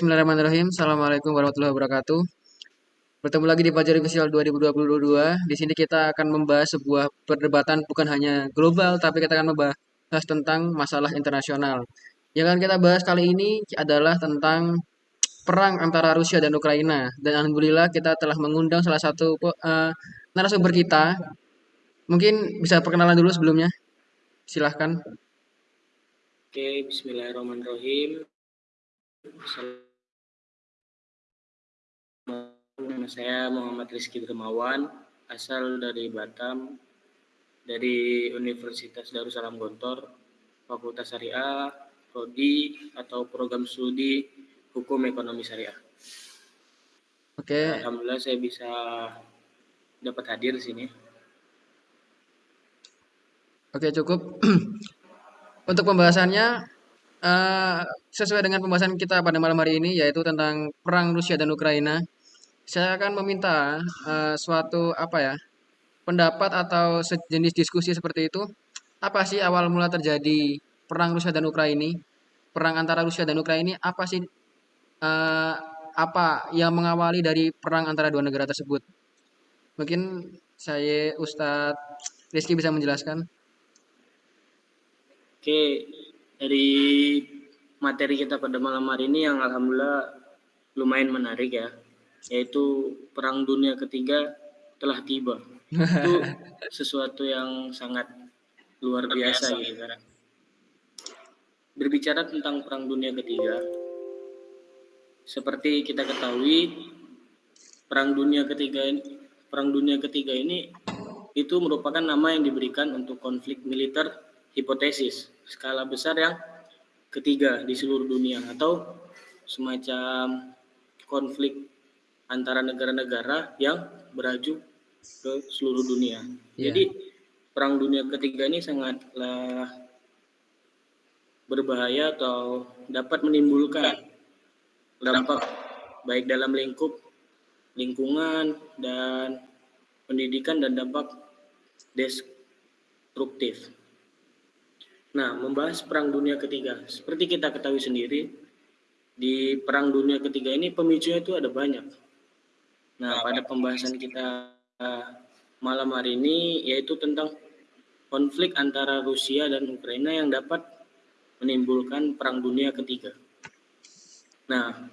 Bismillahirrahmanirrahim. Assalamualaikum warahmatullahi wabarakatuh. Bertemu lagi di Fajar Official 2022. Di sini kita akan membahas sebuah perdebatan bukan hanya global, tapi kita akan membahas tentang masalah internasional. Yang akan kita bahas kali ini adalah tentang perang antara Rusia dan Ukraina. Dan alhamdulillah kita telah mengundang salah satu eh, narasumber kita. Mungkin bisa perkenalan dulu sebelumnya. Silahkan. Oke, Bismillahirrahmanirrahim. Nama saya Muhammad Rizky Dermawan, asal dari Batam, dari Universitas Darussalam Gontor, Fakultas Syariah, Prodi atau Program Studi Hukum Ekonomi Syariah. Oke, Alhamdulillah saya bisa dapat hadir di sini. Oke cukup. Untuk pembahasannya eh, sesuai dengan pembahasan kita pada malam hari ini yaitu tentang perang Rusia dan Ukraina. Saya akan meminta eh, suatu apa ya pendapat atau sejenis diskusi seperti itu. Apa sih awal mula terjadi perang Rusia dan Ukraina? Perang antara Rusia dan Ukraina apa sih eh, apa yang mengawali dari perang antara dua negara tersebut? Mungkin saya Ustadz Rizky bisa menjelaskan. Oke, dari materi kita pada malam hari ini yang alhamdulillah lumayan menarik ya, yaitu Perang Dunia Ketiga telah tiba. Itu sesuatu yang sangat luar biasa gitu kan. Berbicara tentang Perang Dunia Ketiga, seperti kita ketahui, Perang Dunia Ketiga ini, Perang Dunia Ketiga ini itu merupakan nama yang diberikan untuk konflik militer hipotesis skala besar yang ketiga di seluruh dunia atau semacam konflik antara negara-negara yang beraju ke seluruh dunia. Iya. Jadi perang dunia ketiga ini sangatlah berbahaya atau dapat menimbulkan dampak baik dalam lingkup lingkungan dan pendidikan dan dampak destruktif. Nah, membahas Perang Dunia Ketiga. Seperti kita ketahui sendiri, di Perang Dunia Ketiga ini pemicunya itu ada banyak. Nah, pada pembahasan kita eh, malam hari ini yaitu tentang konflik antara Rusia dan Ukraina yang dapat menimbulkan Perang Dunia Ketiga. Nah,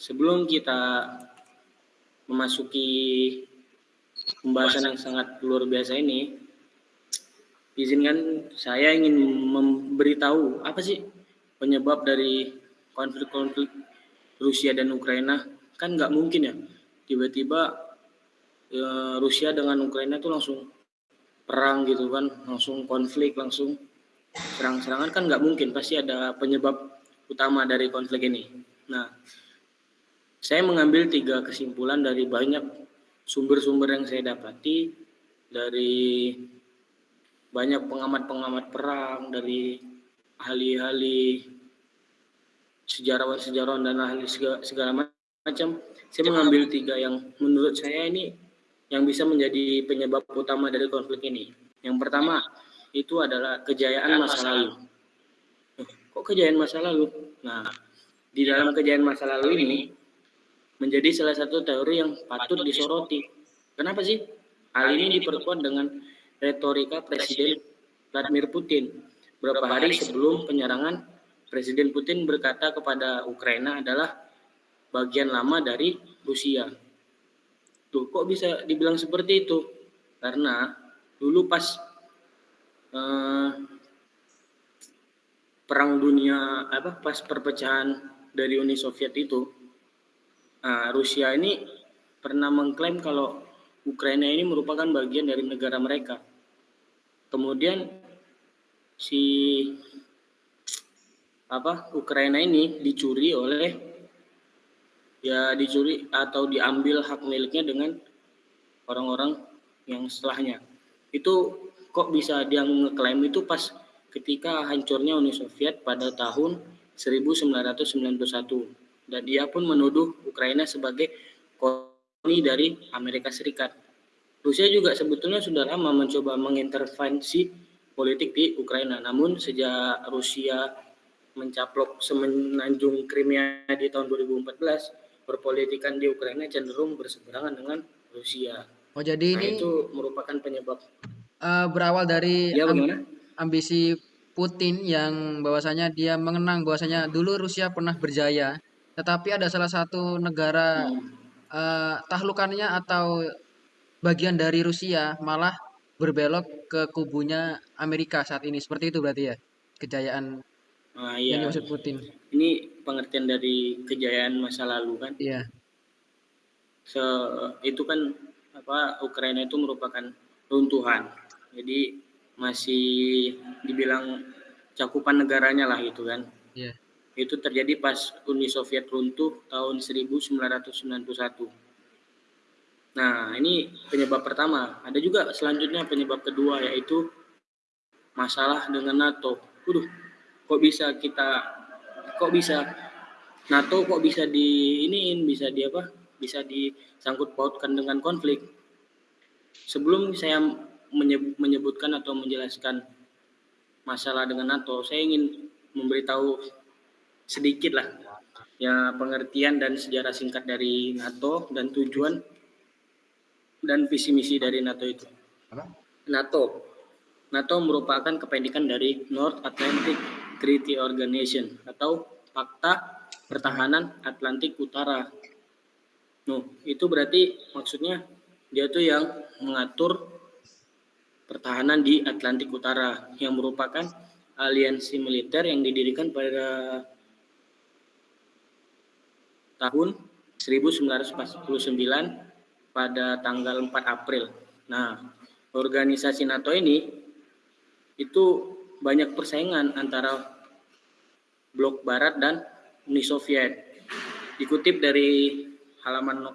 sebelum kita memasuki pembahasan yang sangat luar biasa ini, izinkan saya ingin memberitahu apa sih penyebab dari konflik-konflik Rusia dan Ukraina kan nggak mungkin ya tiba-tiba e, Rusia dengan Ukraina itu langsung perang gitu kan langsung konflik langsung serang-serangan kan nggak mungkin pasti ada penyebab utama dari konflik ini nah saya mengambil tiga kesimpulan dari banyak sumber-sumber yang saya dapati dari banyak pengamat-pengamat perang dari ahli-ahli sejarawan-sejarawan dan ahli segala, segala macam. Saya mengambil tiga yang menurut saya ini yang bisa menjadi penyebab utama dari konflik ini. Yang pertama itu adalah kejayaan masa lalu. Kok kejayaan masa lalu? Nah, di dalam kejayaan masa lalu ini menjadi salah satu teori yang patut disoroti. Kenapa sih? Hal ini diperkuat dengan retorika Presiden Vladimir Putin. Beberapa hari sebelum penyerangan, Presiden Putin berkata kepada Ukraina adalah bagian lama dari Rusia. Tuh, kok bisa dibilang seperti itu? Karena dulu pas eh, perang dunia apa pas perpecahan dari Uni Soviet itu, nah, Rusia ini pernah mengklaim kalau Ukraina ini merupakan bagian dari negara mereka. Kemudian si apa Ukraina ini dicuri oleh ya dicuri atau diambil hak miliknya dengan orang-orang yang setelahnya. Itu kok bisa dia ngeklaim itu pas ketika hancurnya Uni Soviet pada tahun 1991 dan dia pun menuduh Ukraina sebagai koloni dari Amerika Serikat. Rusia juga sebetulnya sudah lama mencoba mengintervensi politik di Ukraina, namun sejak Rusia mencaplok semenanjung Crimea di tahun 2014, perpolitikan di Ukraina cenderung berseberangan dengan Rusia. Oh jadi nah, ini itu merupakan penyebab. Uh, berawal dari ya, bagaimana? ambisi Putin yang bahwasanya dia mengenang bahwasanya dulu Rusia pernah berjaya, tetapi ada salah satu negara hmm. uh, tahlukannya atau bagian dari Rusia malah berbelok ke kubunya Amerika saat ini. Seperti itu berarti ya kejayaan ah, iya. yang dimaksud Putin. Ini pengertian dari kejayaan masa lalu kan? Iya. So, itu kan apa Ukraina itu merupakan runtuhan. Jadi masih dibilang cakupan negaranya lah gitu kan. Yeah. Itu terjadi pas Uni Soviet runtuh tahun 1991. Nah, ini penyebab pertama. Ada juga selanjutnya penyebab kedua yaitu masalah dengan NATO. Waduh, kok bisa kita kok bisa NATO kok bisa di iniin, bisa di apa? Bisa disangkut pautkan dengan konflik. Sebelum saya menyebutkan atau menjelaskan masalah dengan NATO, saya ingin memberitahu sedikit lah ya pengertian dan sejarah singkat dari NATO dan tujuan dan visi misi dari NATO itu. Apa? NATO. NATO merupakan kependekan dari North Atlantic Treaty Organization atau Fakta Pertahanan Atlantik Utara. Nah, itu berarti maksudnya dia tuh yang mengatur pertahanan di Atlantik Utara yang merupakan aliansi militer yang didirikan pada tahun 1949 pada tanggal 4 April. Nah, organisasi NATO ini itu banyak persaingan antara blok barat dan Uni Soviet. Dikutip dari halaman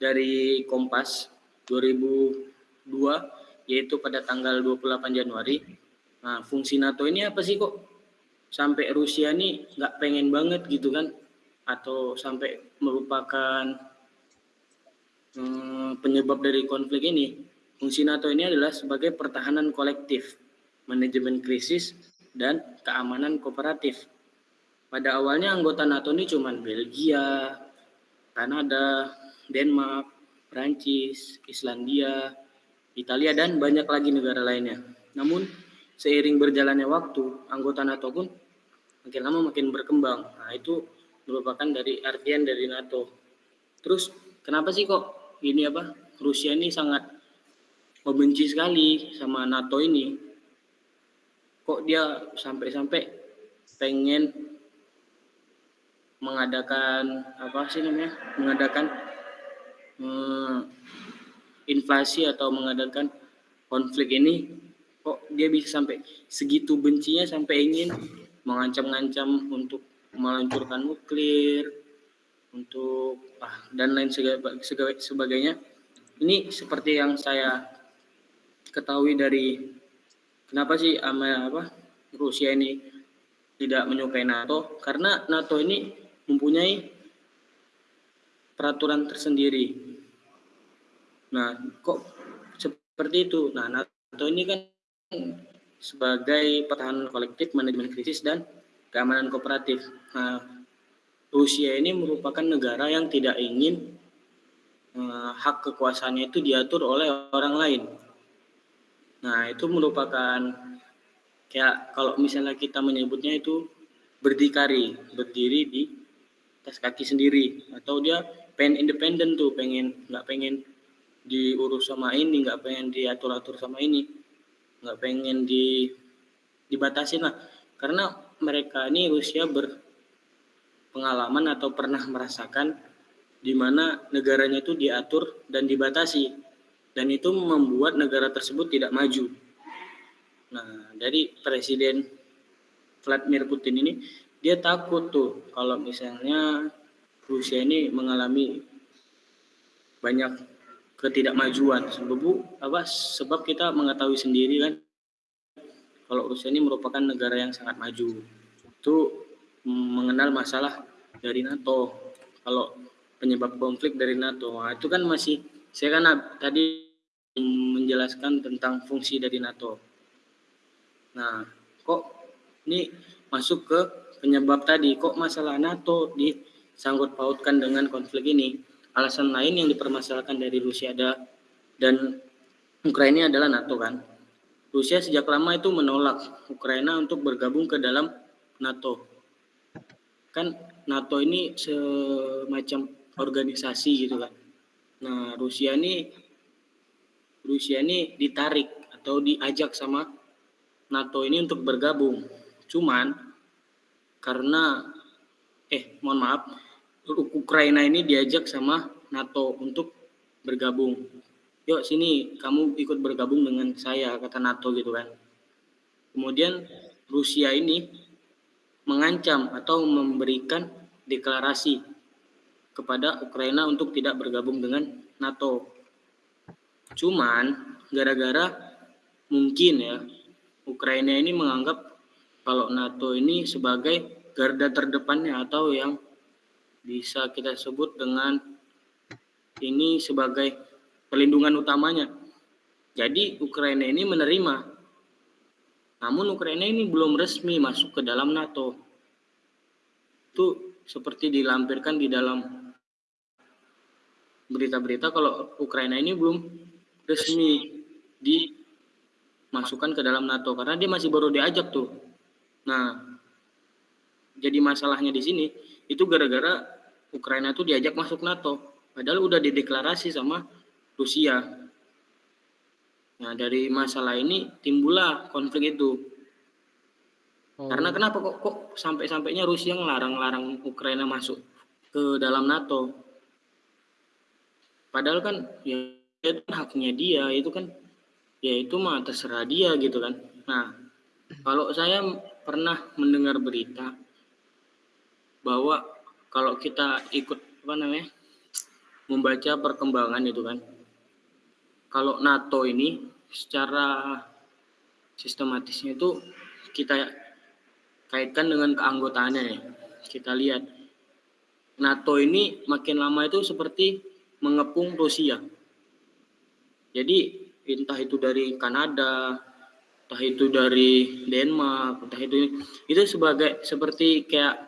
dari Kompas 2000 yaitu pada tanggal 28 Januari. Nah, fungsi NATO ini apa sih kok sampai Rusia ini nggak pengen banget gitu kan? Atau sampai merupakan hmm, penyebab dari konflik ini? Fungsi NATO ini adalah sebagai pertahanan kolektif, manajemen krisis, dan keamanan kooperatif. Pada awalnya anggota NATO ini cuma Belgia, Kanada, Denmark, Prancis, Islandia, Italia, dan banyak lagi negara lainnya. Namun, seiring berjalannya waktu, anggota NATO pun makin lama makin berkembang. Nah, itu merupakan dari artian dari NATO. Terus, kenapa sih kok ini apa? Rusia ini sangat membenci sekali sama NATO ini. Kok dia sampai-sampai pengen mengadakan apa sih namanya? Mengadakan hmm, invasi atau mengadakan konflik ini kok dia bisa sampai segitu bencinya sampai ingin mengancam-ngancam untuk meluncurkan nuklir untuk ah, dan lain sebagainya ini seperti yang saya ketahui dari kenapa sih ama apa Rusia ini tidak menyukai NATO karena NATO ini mempunyai peraturan tersendiri Nah, kok seperti itu? Nah, NATO ini kan sebagai pertahanan kolektif, manajemen krisis, dan keamanan kooperatif. Nah, Rusia ini merupakan negara yang tidak ingin uh, hak kekuasaannya itu diatur oleh orang lain. Nah, itu merupakan kayak kalau misalnya kita menyebutnya itu berdikari, berdiri di atas kaki sendiri. Atau dia pengen independen tuh, pengen nggak pengen diurus sama ini nggak pengen diatur atur sama ini nggak pengen di dibatasi lah. Karena mereka ini Rusia berpengalaman atau pernah merasakan di mana negaranya itu diatur dan dibatasi dan itu membuat negara tersebut tidak maju. Nah, dari Presiden Vladimir Putin ini dia takut tuh kalau misalnya Rusia ini mengalami banyak ketidakmajuan sebab apa sebab kita mengetahui sendiri kan kalau Rusia ini merupakan negara yang sangat maju itu mengenal masalah dari NATO kalau penyebab konflik dari NATO. Nah, itu kan masih saya kan tadi menjelaskan tentang fungsi dari NATO. Nah, kok ini masuk ke penyebab tadi kok masalah NATO disangkut pautkan dengan konflik ini. Alasan lain yang dipermasalahkan dari Rusia ada dan Ukraina adalah NATO kan. Rusia sejak lama itu menolak Ukraina untuk bergabung ke dalam NATO. Kan NATO ini semacam organisasi gitu kan. Nah, Rusia ini Rusia ini ditarik atau diajak sama NATO ini untuk bergabung. Cuman karena eh mohon maaf Ukraina ini diajak sama NATO untuk bergabung. Yuk sini kamu ikut bergabung dengan saya kata NATO gitu kan. Kemudian Rusia ini mengancam atau memberikan deklarasi kepada Ukraina untuk tidak bergabung dengan NATO. Cuman gara-gara mungkin ya Ukraina ini menganggap kalau NATO ini sebagai garda terdepannya atau yang bisa kita sebut dengan ini sebagai perlindungan utamanya. Jadi Ukraina ini menerima. Namun Ukraina ini belum resmi masuk ke dalam NATO. Itu seperti dilampirkan di dalam berita-berita kalau Ukraina ini belum resmi dimasukkan ke dalam NATO karena dia masih baru diajak tuh. Nah, jadi masalahnya di sini itu gara-gara Ukraina tuh diajak masuk NATO, padahal udah dideklarasi sama Rusia. Nah, dari masalah ini timbullah konflik itu. Oh. Karena kenapa kok kok sampai-sampainya Rusia ngelarang-larang Ukraina masuk ke dalam NATO? Padahal kan ya itu kan haknya dia, itu kan ya itu mah terserah dia gitu kan. Nah, kalau saya pernah mendengar berita bahwa kalau kita ikut apa namanya membaca perkembangan itu kan kalau NATO ini secara sistematisnya itu kita kaitkan dengan keanggotaannya ya. Kita lihat NATO ini makin lama itu seperti mengepung Rusia. Jadi entah itu dari Kanada, entah itu dari Denmark, entah itu itu sebagai seperti kayak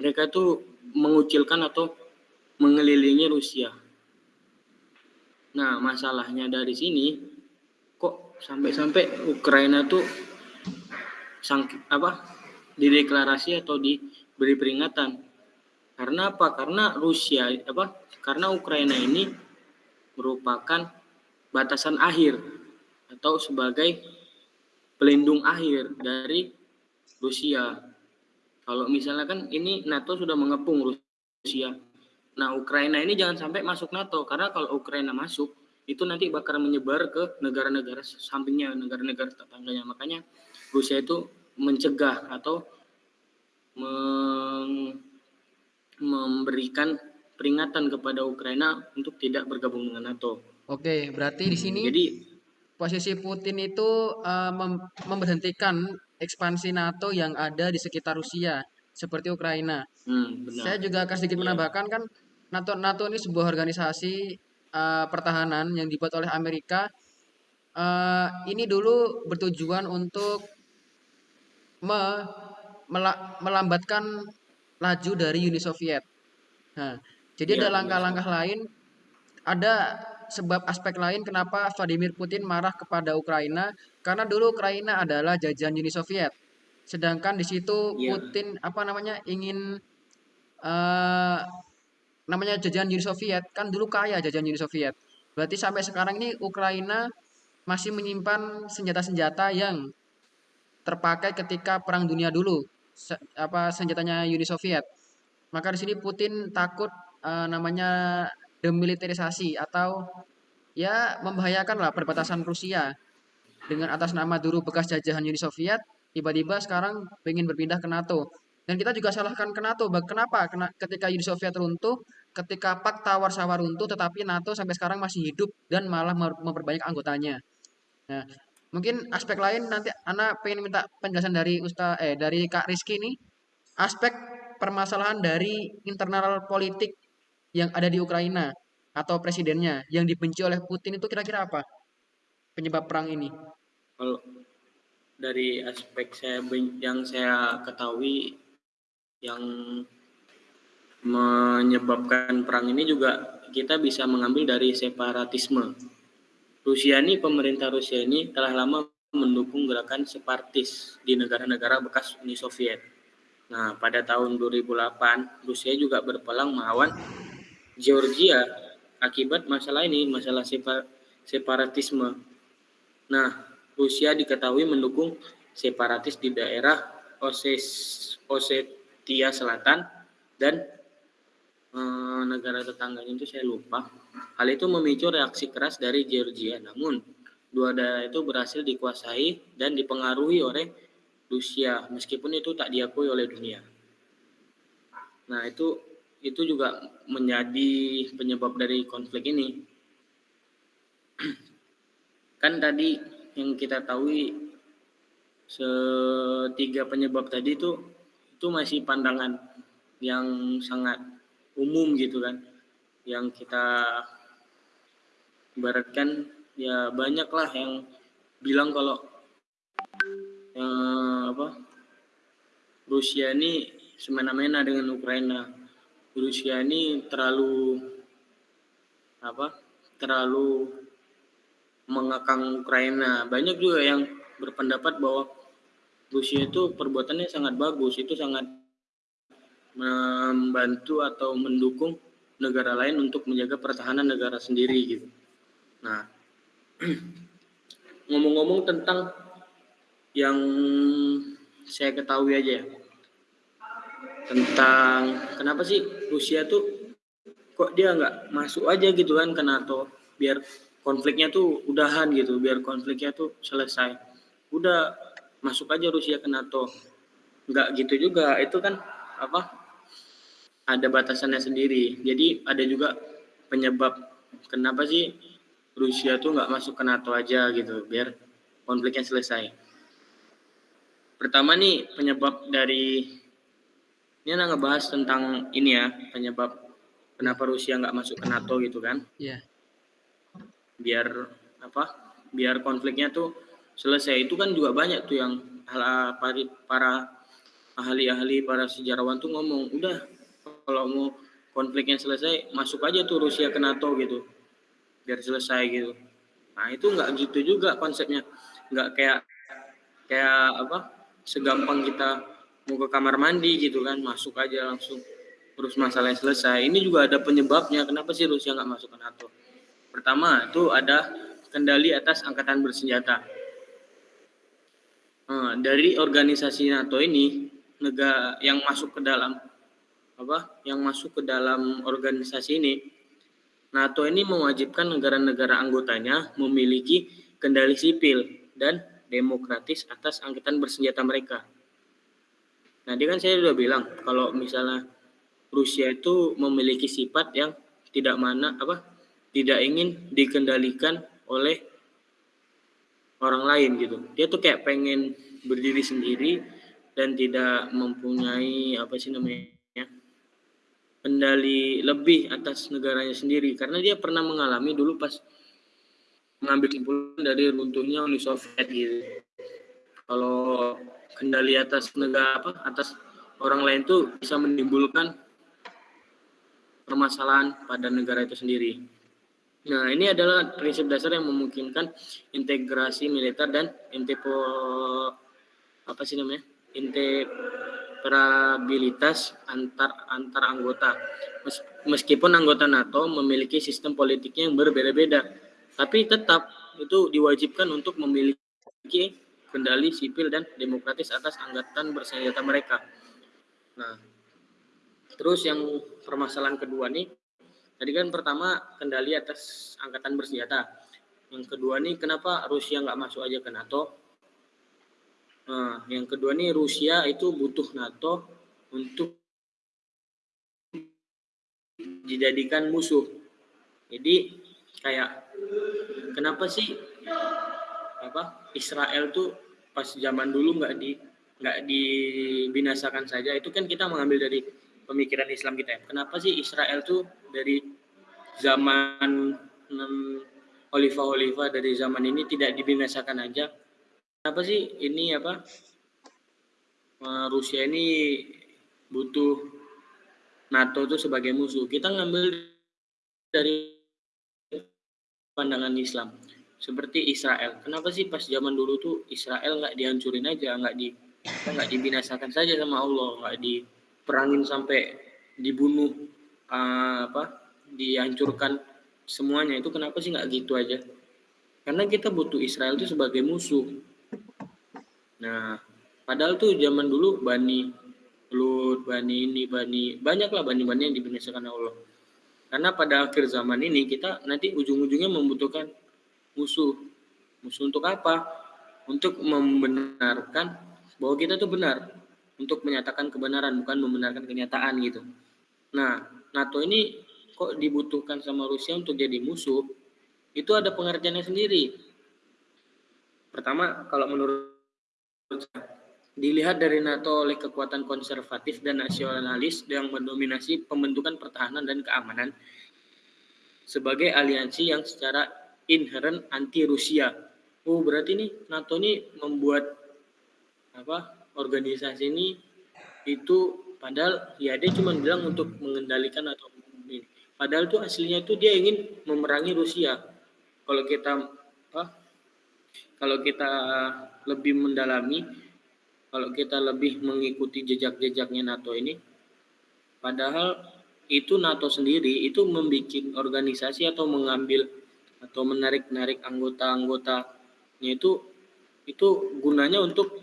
mereka tuh mengucilkan atau mengelilingi Rusia. Nah, masalahnya dari sini kok sampai-sampai Ukraina tuh sang apa dideklarasi atau diberi peringatan. Karena apa? Karena Rusia apa karena Ukraina ini merupakan batasan akhir atau sebagai pelindung akhir dari Rusia. Kalau misalnya kan ini NATO sudah mengepung Rusia. Nah, Ukraina ini jangan sampai masuk NATO karena kalau Ukraina masuk itu nanti bakal menyebar ke negara-negara sampingnya, negara-negara tetangganya. Makanya Rusia itu mencegah atau memberikan peringatan kepada Ukraina untuk tidak bergabung dengan NATO. Oke, berarti di sini Jadi posisi Putin itu uh, mem memberhentikan ekspansi NATO yang ada di sekitar Rusia seperti Ukraina. Hmm, benar. Saya juga akan sedikit iya. menambahkan kan NATO NATO ini sebuah organisasi uh, pertahanan yang dibuat oleh Amerika. Uh, ini dulu bertujuan untuk me, melambatkan laju dari Uni Soviet. Nah, jadi ya, ada langkah-langkah lain, ada sebab aspek lain kenapa Vladimir Putin marah kepada Ukraina karena dulu Ukraina adalah jajahan Uni Soviet. Sedangkan di situ ya. Putin apa namanya ingin uh, namanya jajahan Uni Soviet kan dulu kaya jajahan Uni Soviet. Berarti sampai sekarang ini Ukraina masih menyimpan senjata-senjata yang terpakai ketika Perang Dunia dulu, apa senjatanya Uni Soviet. Maka di sini Putin takut uh, namanya demilitarisasi atau ya membahayakan lah perbatasan Rusia. Dengan atas nama dulu bekas jajahan Uni Soviet tiba-tiba sekarang pengen berpindah ke NATO. Dan kita juga salahkan ke NATO. Kenapa? Ketika Uni Soviet runtuh ketika Fakta Warsawa runtuh tetapi NATO sampai sekarang masih hidup dan malah memperbanyak anggotanya. Nah mungkin aspek lain nanti Ana pengen minta penjelasan dari Ustaz eh dari Kak Rizky nih aspek permasalahan dari internal politik yang ada di Ukraina atau presidennya yang dibenci oleh Putin itu kira-kira apa penyebab perang ini? Kalau dari aspek saya yang saya ketahui yang menyebabkan perang ini juga kita bisa mengambil dari separatisme. Rusia ini pemerintah Rusia ini telah lama mendukung gerakan separatis di negara-negara bekas Uni Soviet. Nah, pada tahun 2008 Rusia juga berpelang melawan Georgia akibat masalah ini, masalah separatisme. Nah, Rusia diketahui mendukung separatis di daerah Oses, Osetia Selatan dan eh, negara tetangganya itu saya lupa. Hal itu memicu reaksi keras dari Georgia. Namun, dua daerah itu berhasil dikuasai dan dipengaruhi oleh Rusia, meskipun itu tak diakui oleh dunia. Nah, itu itu juga menjadi penyebab dari konflik ini. Kan tadi yang kita tahu setiga penyebab tadi itu itu masih pandangan yang sangat umum gitu kan yang kita ibaratkan ya banyaklah yang bilang kalau eh, apa Rusia ini semena-mena dengan Ukraina. Rusia ini terlalu apa terlalu mengekang Ukraina. Banyak juga yang berpendapat bahwa Rusia itu perbuatannya sangat bagus itu sangat membantu atau mendukung negara lain untuk menjaga pertahanan negara sendiri gitu. Nah ngomong-ngomong tentang yang saya ketahui aja ya tentang kenapa sih Rusia tuh kok dia nggak masuk aja gitu kan ke NATO biar konfliknya tuh udahan gitu biar konfliknya tuh selesai. Udah masuk aja Rusia ke NATO. Nggak gitu juga itu kan apa ada batasannya sendiri jadi ada juga penyebab kenapa sih Rusia tuh nggak masuk ke NATO aja gitu biar konfliknya selesai pertama nih penyebab dari ini anak ngebahas tentang ini ya penyebab kenapa Rusia nggak masuk ke NATO gitu kan? Iya. Yeah. Biar apa? Biar konfliknya tuh selesai. Itu kan juga banyak tuh yang para ahli-ahli, para sejarawan tuh ngomong, udah kalau mau konfliknya selesai, masuk aja tuh Rusia ke NATO gitu, biar selesai gitu. Nah itu nggak gitu juga konsepnya, nggak kayak kayak apa? Segampang kita mau ke kamar mandi gitu kan masuk aja langsung. Terus masalahnya selesai. Ini juga ada penyebabnya. Kenapa sih Rusia nggak masuk ke NATO? Pertama itu ada kendali atas angkatan bersenjata. Nah, dari organisasi NATO ini negara yang masuk ke dalam apa yang masuk ke dalam organisasi ini NATO ini mewajibkan negara-negara anggotanya memiliki kendali sipil dan demokratis atas angkatan bersenjata mereka. Nah, dia kan saya sudah bilang kalau misalnya Rusia itu memiliki sifat yang tidak mana apa tidak ingin dikendalikan oleh orang lain gitu. Dia tuh kayak pengen berdiri sendiri dan tidak mempunyai apa sih namanya kendali lebih atas negaranya sendiri karena dia pernah mengalami dulu pas mengambil kesimpulan dari runtuhnya Uni Soviet gitu. Kalau kendali atas negara apa atas orang lain itu bisa menimbulkan permasalahan pada negara itu sendiri. Nah, ini adalah prinsip dasar yang memungkinkan integrasi militer dan intepo apa sih namanya? Interoperabilitas antar antar anggota. Meskipun anggota NATO memiliki sistem politiknya yang berbeda-beda, tapi tetap itu diwajibkan untuk memiliki kendali sipil dan demokratis atas angkatan bersenjata mereka. Nah, terus yang permasalahan kedua nih tadi kan pertama kendali atas angkatan bersenjata yang kedua nih kenapa Rusia nggak masuk aja ke NATO nah yang kedua nih Rusia itu butuh NATO untuk dijadikan musuh jadi kayak kenapa sih apa Israel tuh pas zaman dulu nggak di nggak dibinasakan saja itu kan kita mengambil dari pemikiran Islam kita ya. Kenapa sih Israel tuh dari zaman Khalifah-Khalifah dari zaman ini tidak dibinasakan aja? Kenapa sih ini apa eh, Rusia ini butuh NATO itu sebagai musuh? Kita ngambil dari pandangan Islam seperti Israel. Kenapa sih pas zaman dulu tuh Israel nggak dihancurin aja, nggak di nggak dibinasakan saja sama Allah, nggak diperangin sampai dibunuh uh, apa, dihancurkan semuanya itu kenapa sih nggak gitu aja? Karena kita butuh Israel itu sebagai musuh. Nah, padahal tuh zaman dulu Bani Lut, Bani ini, Bani banyaklah Bani-Bani yang dibinasakan Allah. Karena pada akhir zaman ini kita nanti ujung-ujungnya membutuhkan musuh. Musuh untuk apa? Untuk membenarkan bahwa kita itu benar. Untuk menyatakan kebenaran, bukan membenarkan kenyataan gitu. Nah, NATO ini kok dibutuhkan sama Rusia untuk jadi musuh, itu ada pengertiannya sendiri. Pertama, kalau menurut dilihat dari NATO oleh kekuatan konservatif dan nasionalis yang mendominasi pembentukan pertahanan dan keamanan sebagai aliansi yang secara inherent anti Rusia. Oh, berarti nih NATO ini membuat apa? organisasi ini itu padahal ya dia cuma bilang untuk mengendalikan atau ini. Padahal tuh aslinya itu dia ingin memerangi Rusia. Kalau kita apa? Kalau kita lebih mendalami, kalau kita lebih mengikuti jejak-jejaknya NATO ini, padahal itu NATO sendiri itu membuat organisasi atau mengambil atau menarik-narik anggota-anggotanya itu itu gunanya untuk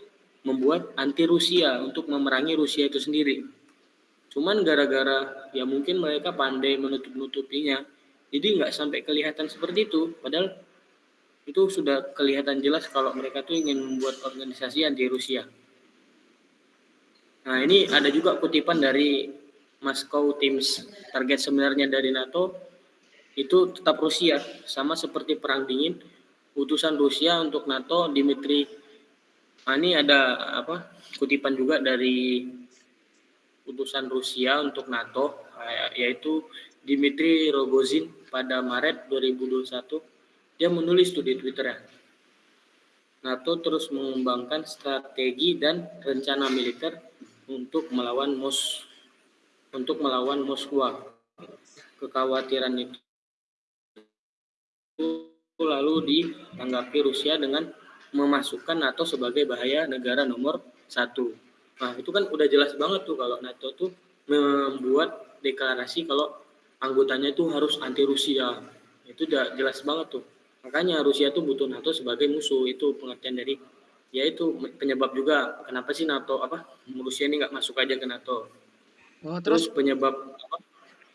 membuat anti Rusia untuk memerangi Rusia itu sendiri. Cuman gara-gara ya mungkin mereka pandai menutup-nutupinya, jadi nggak sampai kelihatan seperti itu. Padahal itu sudah kelihatan jelas kalau mereka tuh ingin membuat organisasi anti Rusia. Nah ini ada juga kutipan dari Moscow Times. Target sebenarnya dari NATO itu tetap Rusia sama seperti perang dingin utusan Rusia untuk NATO Dimitri nah, ini ada apa kutipan juga dari utusan Rusia untuk NATO yaitu Dimitri Rogozin pada Maret 2021 dia menulis tuh di Twitter ya NATO terus mengembangkan strategi dan rencana militer untuk melawan Mos untuk melawan Moskwa kekhawatiran itu lalu ditanggapi Rusia dengan memasukkan NATO sebagai bahaya negara nomor satu. Nah itu kan udah jelas banget tuh kalau NATO tuh membuat deklarasi kalau anggotanya itu harus anti Rusia. Itu udah jelas banget tuh. Makanya Rusia tuh butuh NATO sebagai musuh. Itu pengertian dari ya itu penyebab juga kenapa sih NATO apa Rusia ini nggak masuk aja ke NATO. Oh, terus, terus penyebab apa?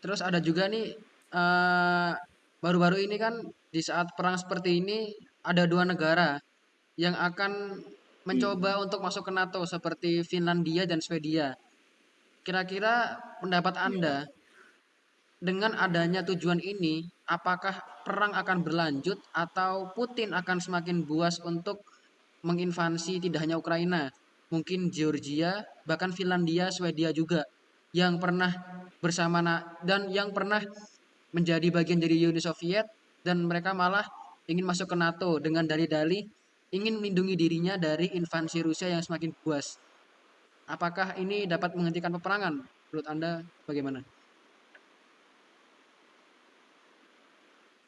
Terus ada juga nih uh, baru-baru ini kan di saat perang seperti ini ada dua negara yang akan mencoba hmm. untuk masuk ke NATO seperti Finlandia dan Swedia. Kira-kira pendapat iya. Anda dengan adanya tujuan ini, apakah perang akan berlanjut atau Putin akan semakin buas untuk menginvasi tidak hanya Ukraina, mungkin Georgia, bahkan Finlandia, Swedia juga yang pernah bersama dan yang pernah menjadi bagian dari Uni Soviet dan mereka malah ingin masuk ke NATO dengan dalih-dalih ingin melindungi dirinya dari invasi Rusia yang semakin buas. Apakah ini dapat menghentikan peperangan? Menurut Anda bagaimana?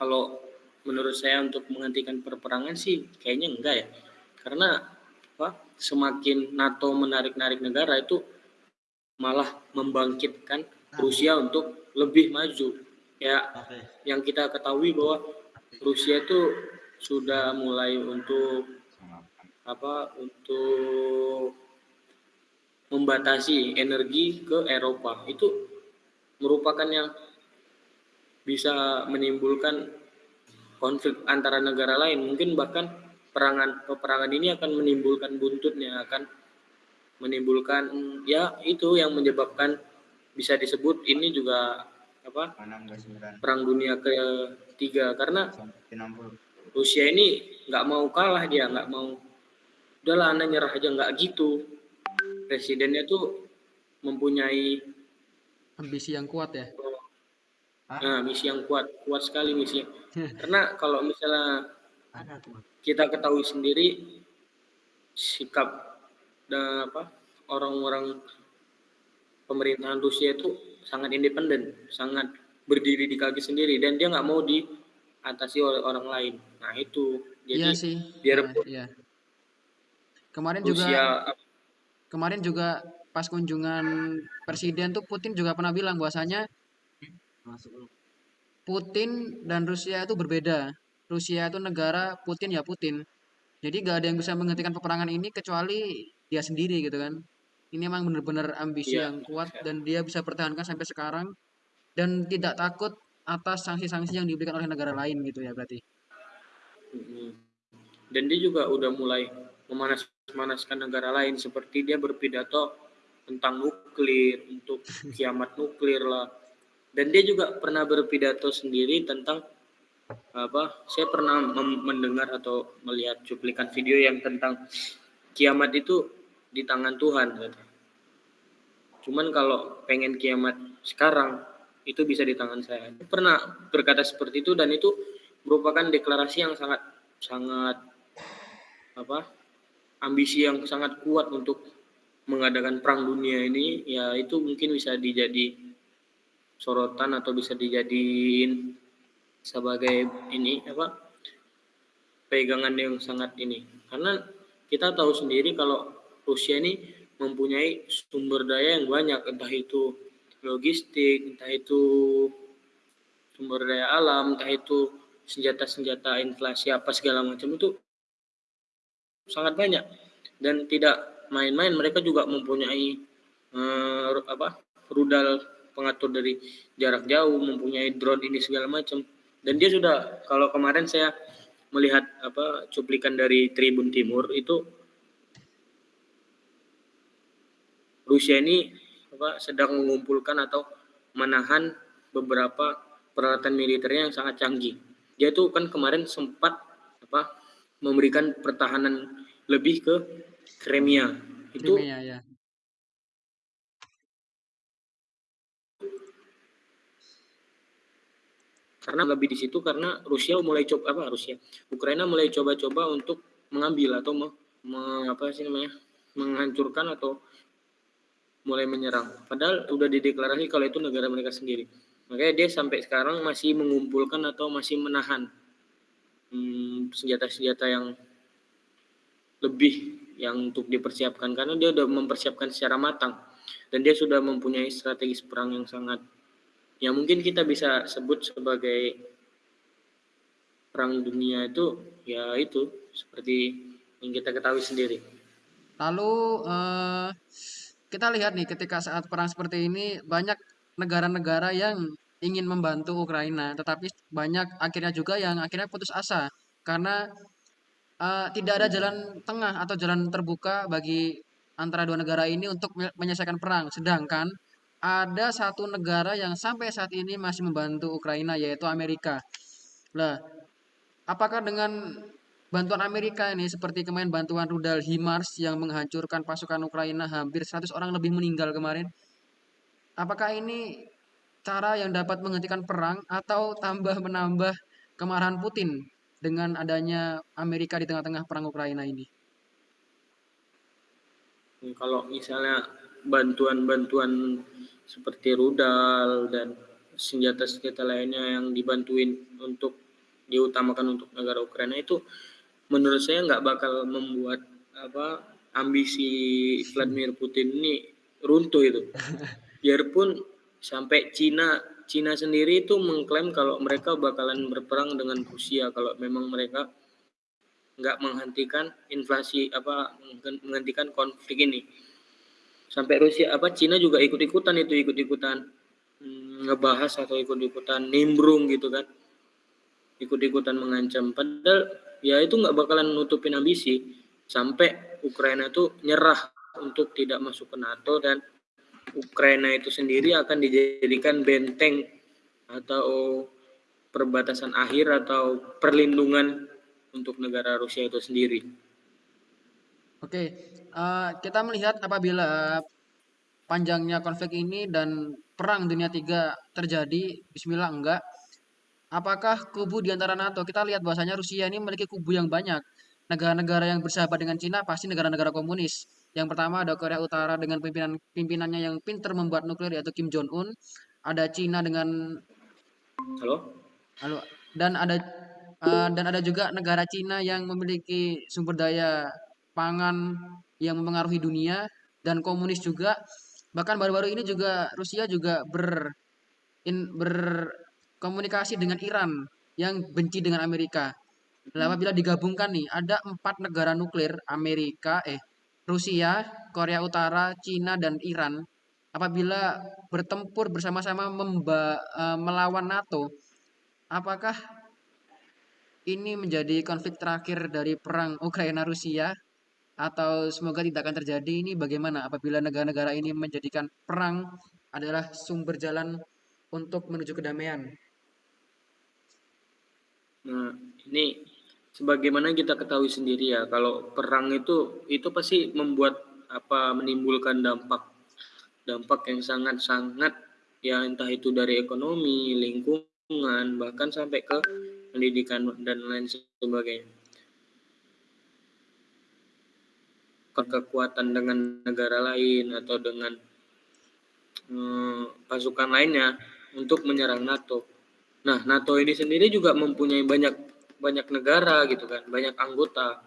Kalau menurut saya untuk menghentikan peperangan sih kayaknya enggak ya. Karena apa? Semakin NATO menarik-narik negara itu malah membangkitkan Rusia untuk lebih maju ya okay. yang kita ketahui bahwa Rusia itu sudah mulai untuk apa untuk membatasi energi ke Eropa itu merupakan yang bisa menimbulkan konflik antara negara lain. Mungkin bahkan perangan peperangan ini akan menimbulkan buntutnya akan menimbulkan ya itu yang menyebabkan bisa disebut ini juga apa perang dunia ketiga. Karena Rusia ini nggak mau kalah dia nggak mau. Udahlah anda nyerah aja nggak gitu. Presidennya tuh mempunyai ambisi yang kuat ya nah misi yang kuat kuat sekali misi karena kalau misalnya kita ketahui sendiri sikap dan apa orang-orang pemerintahan Rusia itu sangat independen, sangat berdiri di kaki sendiri dan dia nggak mau diatasi oleh orang lain. Nah itu jadi iya sih. biar nah, iya. kemarin Rusia, juga kemarin juga pas kunjungan presiden tuh Putin juga pernah bilang bahwasanya Putin dan Rusia itu berbeda. Rusia itu negara, Putin ya Putin. Jadi gak ada yang bisa menghentikan peperangan ini kecuali dia sendiri gitu kan. Ini emang benar-benar ambisi ya, yang kuat dan dia bisa pertahankan sampai sekarang dan tidak takut atas sanksi-sanksi yang diberikan oleh negara lain gitu ya berarti. Dan dia juga udah mulai memanas-manaskan negara lain seperti dia berpidato tentang nuklir untuk kiamat nuklir lah. Dan dia juga pernah berpidato sendiri tentang apa saya pernah mendengar atau melihat cuplikan video yang tentang kiamat itu di tangan Tuhan gitu. Cuman kalau pengen kiamat sekarang itu bisa di tangan saya. Pernah berkata seperti itu dan itu merupakan deklarasi yang sangat sangat apa ambisi yang sangat kuat untuk mengadakan perang dunia ini ya itu mungkin bisa dijadi sorotan atau bisa dijadiin sebagai ini apa pegangan yang sangat ini. Karena kita tahu sendiri kalau Rusia ini mempunyai sumber daya yang banyak entah itu logistik entah itu sumber daya alam entah itu senjata-senjata inflasi apa segala macam itu sangat banyak. Dan tidak main-main mereka juga mempunyai eh, apa rudal pengatur dari jarak jauh mempunyai drone ini segala macam dan dia sudah kalau kemarin saya melihat apa cuplikan dari Tribun Timur itu Rusia ini apa sedang mengumpulkan atau menahan beberapa peralatan militernya yang sangat canggih. Dia itu kan kemarin sempat apa memberikan pertahanan lebih ke Crimea. Itu Crimea, ya. Karena lebih di situ karena Rusia mulai coba apa Rusia Ukraina mulai coba-coba untuk mengambil atau me, me, apa sih namanya menghancurkan atau mulai menyerang. Padahal udah dideklarasi kalau itu negara mereka sendiri. Makanya dia sampai sekarang masih mengumpulkan atau masih menahan hmm, senjata-senjata hmm, yang lebih yang untuk dipersiapkan. Karena dia sudah mempersiapkan secara matang. Dan dia sudah mempunyai strategi perang yang sangat ya mungkin kita bisa sebut sebagai perang dunia itu ya itu seperti yang kita ketahui sendiri. Lalu uh, kita lihat nih ketika saat perang seperti ini banyak negara-negara yang ingin membantu Ukraina, tetapi banyak akhirnya juga yang akhirnya putus asa karena uh, tidak ada jalan tengah atau jalan terbuka bagi antara dua negara ini untuk menyelesaikan perang. Sedangkan ada satu negara yang sampai saat ini masih membantu Ukraina yaitu Amerika. Lah, apakah dengan bantuan Amerika ini seperti kemarin bantuan rudal HIMARS yang menghancurkan pasukan Ukraina hampir 100 orang lebih meninggal kemarin? Apakah ini cara yang dapat menghentikan perang atau tambah menambah kemarahan Putin dengan adanya Amerika di tengah-tengah perang Ukraina ini? Kalau misalnya bantuan-bantuan seperti rudal dan senjata-senjata lainnya yang dibantuin untuk diutamakan untuk negara Ukraina itu menurut saya nggak bakal membuat apa ambisi Vladimir Putin ini runtuh itu. Biarpun sampai Cina Cina sendiri itu mengklaim kalau mereka bakalan berperang dengan Rusia kalau memang mereka nggak menghentikan inflasi apa menghentikan konflik ini sampai Rusia apa Cina juga ikut-ikutan itu ikut-ikutan mm, ngebahas atau ikut-ikutan nimbrung gitu kan. Ikut-ikutan mengancam. Padahal ya itu nggak bakalan nutupin ambisi. Sampai Ukraina tuh nyerah untuk tidak masuk ke NATO dan Ukraina itu sendiri akan dijadikan benteng atau perbatasan akhir atau perlindungan untuk negara Rusia itu sendiri. Oke, uh, kita melihat apabila panjangnya konflik ini dan perang dunia tiga terjadi, Bismillah enggak, apakah kubu di antara NATO, kita lihat bahwasanya Rusia ini memiliki kubu yang banyak. Negara-negara yang bersahabat dengan Cina pasti negara-negara komunis. Yang pertama ada Korea Utara dengan pimpinan pimpinannya yang pintar membuat nuklir yaitu Kim Jong Un. Ada Cina dengan Halo? Halo. Dan ada uh, dan ada juga negara Cina yang memiliki sumber daya pangan yang mempengaruhi dunia dan komunis juga. Bahkan baru-baru ini juga Rusia juga ber in, berkomunikasi dengan Iran yang benci dengan Amerika. Nah, apabila digabungkan nih, ada empat negara nuklir Amerika, eh Rusia, Korea Utara, Cina dan Iran. Apabila bertempur bersama-sama uh, melawan NATO, apakah ini menjadi konflik terakhir dari perang Ukraina Rusia atau semoga tidak akan terjadi ini bagaimana apabila negara-negara ini menjadikan perang adalah sumber jalan untuk menuju kedamaian. Nah, ini sebagaimana kita ketahui sendiri ya, kalau perang itu itu pasti membuat apa menimbulkan dampak dampak yang sangat-sangat ya entah itu dari ekonomi, lingkungan, bahkan sampai ke pendidikan dan lain sebagainya. Kekuatan dengan negara lain atau dengan hmm, pasukan lainnya untuk menyerang NATO. Nah, NATO ini sendiri juga mempunyai banyak banyak negara gitu kan, banyak anggota.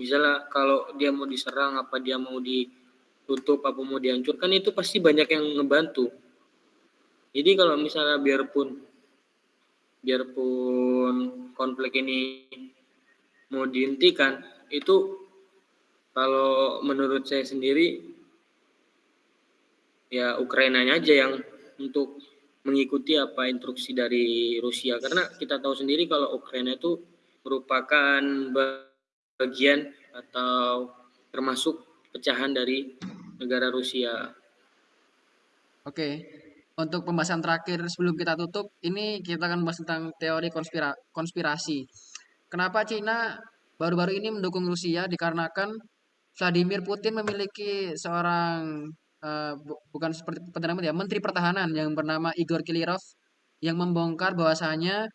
Misalnya kalau dia mau diserang apa dia mau ditutup apa mau dihancurkan itu pasti banyak yang ngebantu. Jadi kalau misalnya biarpun biarpun konflik ini mau dihentikan itu kalau menurut saya sendiri ya Ukrainanya aja yang untuk mengikuti apa instruksi dari Rusia karena kita tahu sendiri kalau Ukraina itu merupakan bagian atau termasuk pecahan dari negara Rusia. Oke, untuk pembahasan terakhir sebelum kita tutup, ini kita akan membahas tentang teori konspira konspirasi. Kenapa Cina baru-baru ini mendukung Rusia dikarenakan Vladimir Putin memiliki seorang uh, bu bukan seperti perdana ya, menteri pertahanan yang bernama Igor Kilirov yang membongkar bahwasanya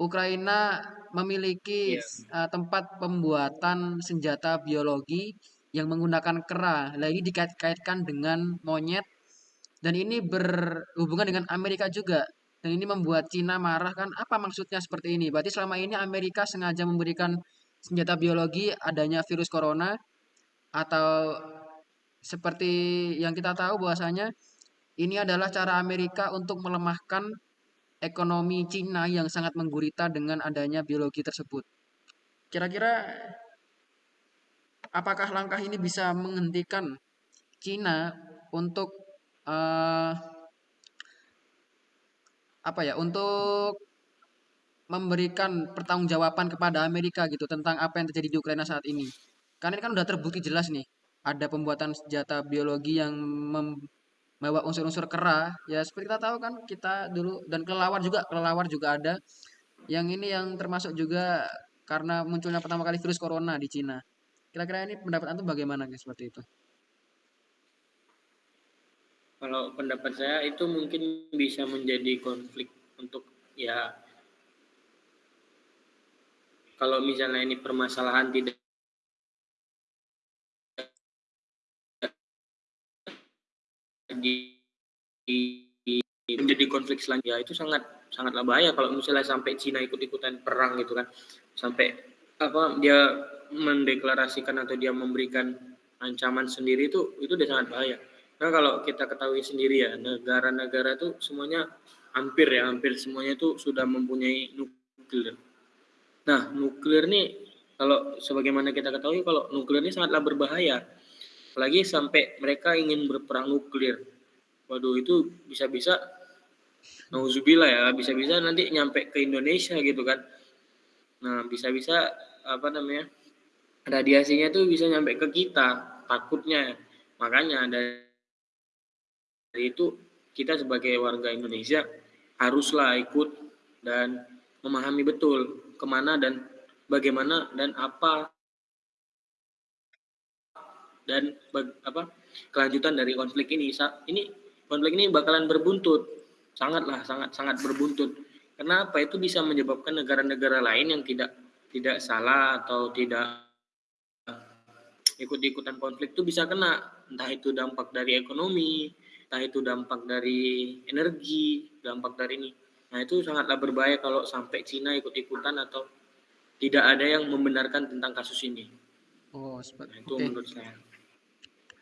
Ukraina memiliki yeah. uh, tempat pembuatan senjata biologi yang menggunakan kera. Lagi dikait-kaitkan dengan monyet dan ini berhubungan dengan Amerika juga. Dan ini membuat Cina marah kan apa maksudnya seperti ini? Berarti selama ini Amerika sengaja memberikan senjata biologi adanya virus corona atau seperti yang kita tahu bahwasanya ini adalah cara Amerika untuk melemahkan ekonomi Cina yang sangat menggurita dengan adanya biologi tersebut. Kira-kira apakah langkah ini bisa menghentikan Cina untuk uh, apa ya untuk memberikan pertanggungjawaban kepada Amerika gitu tentang apa yang terjadi di Ukraina saat ini. Karena ini kan udah terbukti jelas nih, ada pembuatan senjata biologi yang membawa unsur-unsur kera. Ya seperti kita tahu kan, kita dulu dan kelelawar juga, kelelawar juga ada. Yang ini yang termasuk juga karena munculnya pertama kali virus corona di Cina. Kira-kira ini pendapat antum bagaimana guys seperti itu? Kalau pendapat saya itu mungkin bisa menjadi konflik untuk ya kalau misalnya ini permasalahan tidak menjadi konflik selanjutnya itu sangat sangatlah bahaya kalau misalnya sampai Cina ikut-ikutan perang gitu kan. Sampai apa dia mendeklarasikan atau dia memberikan ancaman sendiri itu itu udah sangat bahaya. Karena kalau kita ketahui sendiri ya negara-negara itu semuanya hampir ya hampir semuanya itu sudah mempunyai nuklir. Nah nuklir nih kalau sebagaimana kita ketahui kalau nuklir ini sangatlah berbahaya apalagi sampai mereka ingin berperang nuklir. Waduh itu bisa-bisa nauzubillah ya bisa-bisa nanti nyampe ke Indonesia gitu kan. Nah bisa-bisa apa namanya radiasinya tuh bisa nyampe ke kita takutnya. Makanya dari itu kita sebagai warga Indonesia haruslah ikut dan memahami betul ke mana dan bagaimana dan apa dan apa kelanjutan dari konflik ini. Ini konflik ini bakalan berbuntut. Sangatlah sangat sangat berbuntut. Kenapa itu bisa menyebabkan negara-negara lain yang tidak tidak salah atau tidak ikut-ikutan konflik itu bisa kena. Entah itu dampak dari ekonomi entah itu dampak dari energi dampak dari ini. Nah itu sangatlah berbahaya kalau sampai Cina ikut-ikutan atau tidak ada yang membenarkan tentang kasus ini. Oh seperti nah, itu okay. menurut saya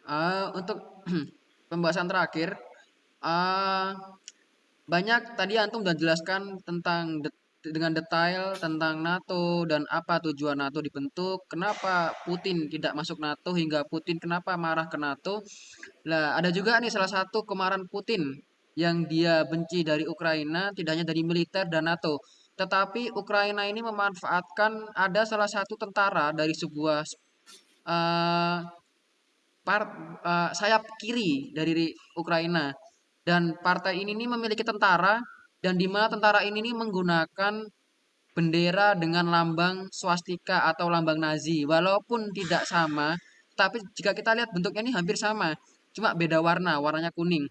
uh, untuk pembahasan terakhir uh, banyak tadi antum sudah jelaskan tentang det dengan detail tentang NATO dan apa tujuan NATO dibentuk, kenapa Putin tidak masuk NATO hingga Putin kenapa marah ke NATO. Nah, ada juga nih salah satu kemarahan Putin yang dia benci dari Ukraina tidak hanya dari militer dan NATO, tetapi Ukraina ini memanfaatkan ada salah satu tentara dari sebuah uh, part, uh, sayap kiri dari Ukraina dan partai ini nih memiliki tentara dan di mana tentara ini nih menggunakan bendera dengan lambang swastika atau lambang Nazi. Walaupun tidak sama, tapi jika kita lihat bentuknya ini hampir sama, cuma beda warna, warnanya kuning.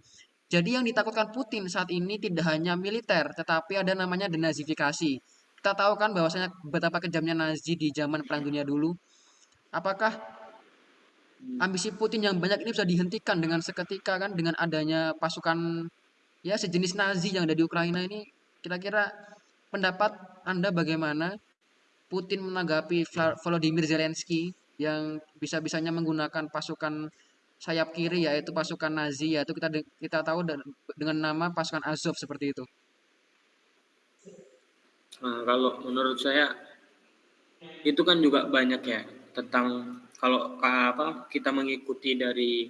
Jadi yang ditakutkan Putin saat ini tidak hanya militer, tetapi ada namanya denazifikasi. Kita tahu kan bahwasanya betapa kejamnya Nazi di zaman Perang Dunia dulu. Apakah ambisi Putin yang banyak ini bisa dihentikan dengan seketika kan dengan adanya pasukan ya sejenis Nazi yang ada di Ukraina ini kira-kira pendapat Anda bagaimana Putin menanggapi Volodymyr Zelensky yang bisa-bisanya menggunakan pasukan sayap kiri yaitu pasukan Nazi yaitu kita kita tahu dengan nama pasukan Azov seperti itu. Nah, kalau menurut saya itu kan juga banyak ya tentang kalau apa kita mengikuti dari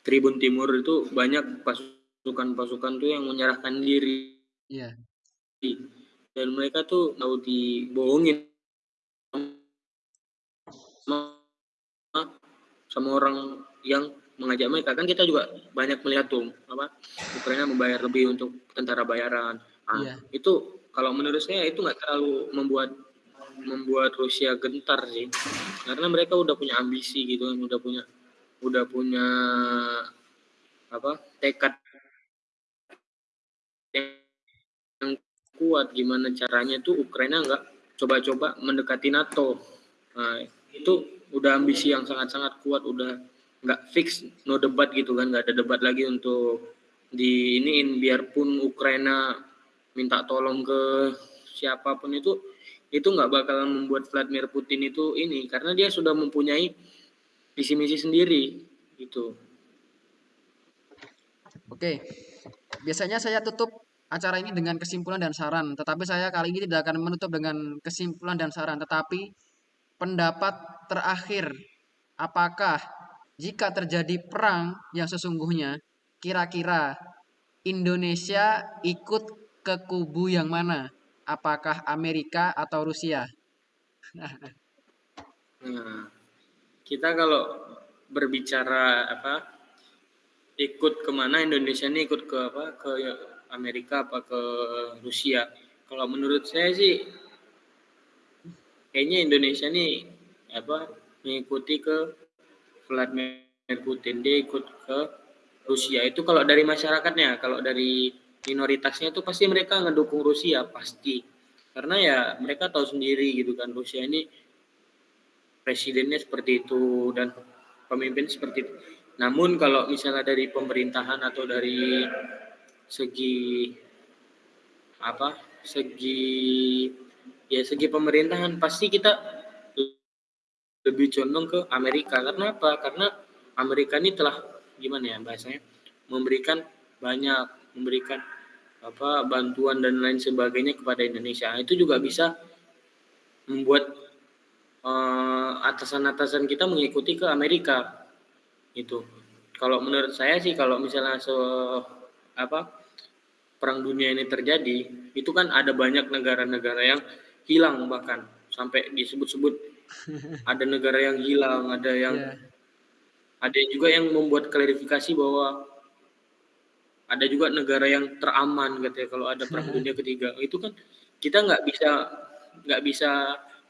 Tribun Timur itu banyak pasukan-pasukan tuh yang menyerahkan diri. Iya. Dan mereka tuh mau dibohongin sama orang yang mengajak mereka kan kita juga banyak melihat tuh apa Ukraina membayar lebih untuk tentara bayaran nah, iya. itu kalau menurut saya itu nggak terlalu membuat membuat Rusia gentar sih. Karena mereka udah punya ambisi gitu kan udah punya udah punya apa tekad yang kuat gimana caranya tuh Ukraina nggak coba-coba mendekati NATO. Nah itu udah ambisi yang sangat-sangat kuat udah nggak fix no debat gitu kan nggak ada debat lagi untuk di iniin biarpun Ukraina minta tolong ke siapa pun itu itu nggak bakalan membuat Vladimir Putin itu ini karena dia sudah mempunyai visi misi sendiri gitu. Oke, biasanya saya tutup acara ini dengan kesimpulan dan saran, tetapi saya kali ini tidak akan menutup dengan kesimpulan dan saran, tetapi pendapat terakhir, apakah jika terjadi perang yang sesungguhnya, kira-kira Indonesia ikut ke kubu yang mana? Apakah Amerika atau Rusia? Nah, kita kalau berbicara apa ikut ke mana Indonesia ini ikut ke apa ke Amerika apa ke Rusia kalau menurut saya sih kayaknya Indonesia ini apa mengikuti ke Vladimir Putin dia ikut ke Rusia itu kalau dari masyarakatnya kalau dari minoritasnya itu pasti mereka ngedukung Rusia pasti. Karena ya mereka tahu sendiri gitu kan Rusia ini presidennya seperti itu dan pemimpin seperti itu. Namun kalau misalnya dari pemerintahan atau dari segi apa segi ya segi pemerintahan pasti kita lebih condong ke Amerika. Karena apa? Karena Amerika ini telah gimana ya bahasanya memberikan banyak memberikan apa bantuan dan lain sebagainya kepada Indonesia. Itu juga bisa membuat eh, atasan-atasan kita mengikuti ke Amerika itu kalau menurut saya sih kalau misalnya so apa perang dunia ini terjadi itu kan ada banyak negara-negara yang hilang bahkan. Sampai disebut-sebut ada negara yang hilang ada yang Iya. ada juga yang membuat klarifikasi bahwa ada juga negara yang teraman katanya kalau ada perang dunia ketiga. Itu kan kita nggak bisa nggak bisa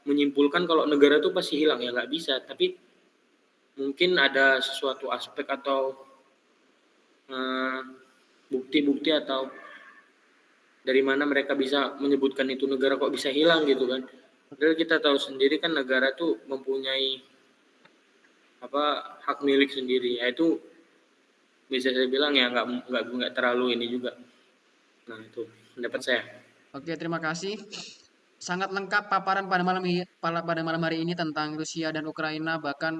menyimpulkan kalau negara itu pasti hilang. Ya nggak bisa. Tapi mungkin ada sesuatu aspek atau eh, bukti-bukti atau dari mana mereka bisa menyebutkan itu negara kok bisa hilang gitu kan. Padahal kita tahu sendiri kan negara tuh mempunyai apa hak milik sendiri. Ya itu bisa saya bilang ya nggak nggak nggak terlalu ini juga nah itu pendapat saya Oke, terima kasih. Sangat lengkap paparan pada malam pada malam hari ini tentang Rusia dan Ukraina. Bahkan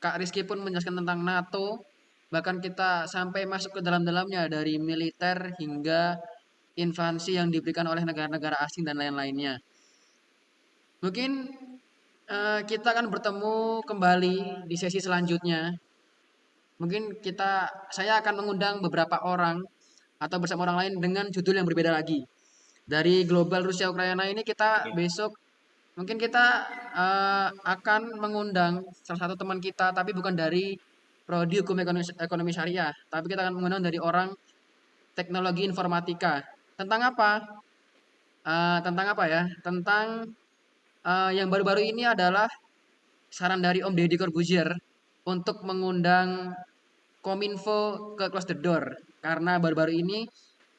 Kak Rizky pun menjelaskan tentang NATO. Bahkan kita sampai masuk ke dalam-dalamnya dari militer hingga invasi yang diberikan oleh negara-negara asing dan lain-lainnya. Mungkin eh, kita akan bertemu kembali di sesi selanjutnya. Mungkin kita, saya akan mengundang beberapa orang atau bersama orang lain dengan judul yang berbeda lagi. Dari global Rusia Ukraina ini kita besok mungkin kita eh, akan mengundang salah satu teman kita tapi bukan dari prodi hukum ekonomi, ekonomi syariah tapi kita akan mengundang dari orang teknologi informatika. Tentang apa? Eh, tentang apa ya? Tentang eh, yang baru-baru ini adalah saran dari Om Deddy Corbuzier untuk mengundang Kominfo ke Close the Door karena baru-baru ini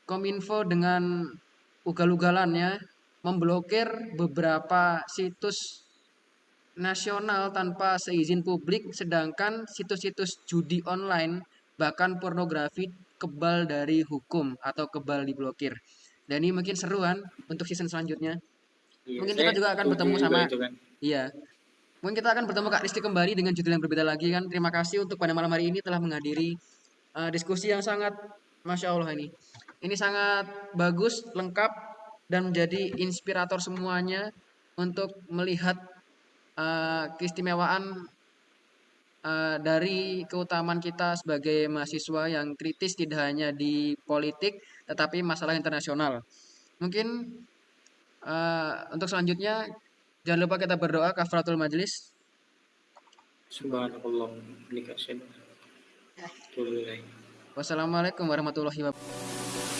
Kominfo dengan ugal-ugalannya memblokir beberapa situs nasional tanpa seizin publik sedangkan situs-situs judi online bahkan pornografi kebal dari hukum atau kebal diblokir. Dan ini mungkin seruan untuk season selanjutnya. Iya, Mungkin kita juga akan bertemu sama kan. Iya. Mungkin kita akan bertemu Kak Risti kembali dengan judul yang berbeda lagi kan. Terima kasih untuk pada malam hari ini telah menghadiri uh, diskusi yang sangat Masya Allah ini. Ini sangat bagus, lengkap, dan menjadi inspirator semuanya untuk melihat uh, keistimewaan uh, dari keutamaan kita sebagai mahasiswa yang kritis tidak hanya di politik, tetapi masalah internasional. Mungkin uh, untuk selanjutnya Jangan lupa kita berdoa kafaratul majelis. Subhanallah. Wassalamualaikum warahmatullahi wabarakatuh.